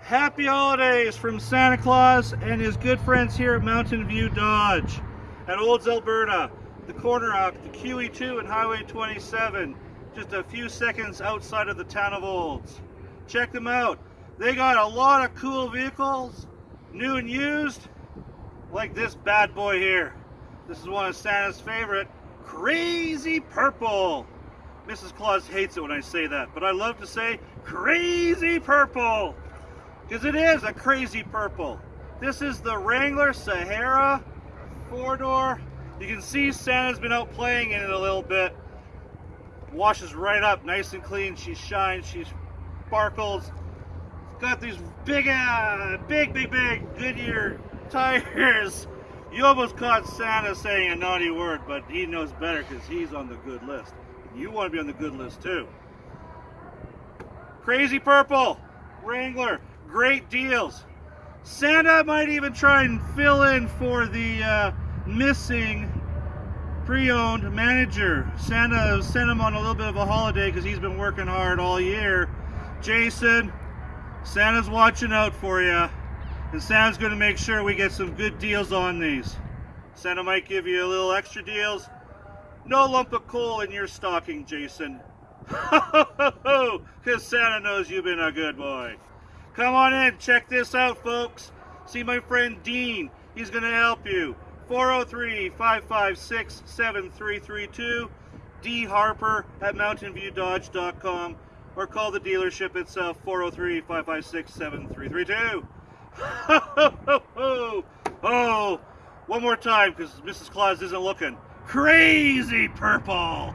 Happy holidays from Santa Claus and his good friends here at Mountain View Dodge at Olds, Alberta, the corner of the QE2 and Highway 27, just a few seconds outside of the town of Olds. Check them out. They got a lot of cool vehicles, new and used, like this bad boy here. This is one of Santa's favorite, Crazy Purple. Mrs. Claus hates it when I say that, but I love to say Crazy Purple. Because it is a crazy purple. This is the Wrangler Sahara four-door. You can see Santa's been out playing in it a little bit. Washes right up, nice and clean. She shines, she sparkles. Got these big, uh, big, big, big Goodyear tires. You almost caught Santa saying a naughty word, but he knows better because he's on the good list. You want to be on the good list too. Crazy Purple, Wrangler, great deals. Santa might even try and fill in for the uh, missing pre-owned manager. Santa sent him on a little bit of a holiday because he's been working hard all year. Jason, Santa's watching out for you. And Santa's going to make sure we get some good deals on these. Santa might give you a little extra deals. No lump of coal in your stocking, Jason. Because Santa knows you've been a good boy. Come on in, check this out, folks. See my friend Dean. He's going to help you. 403-556-7332. D. Harper at mountainviewdodge.com or call the dealership itself 403-556-7332. oh, one more time because Mrs. Claus isn't looking. Crazy purple!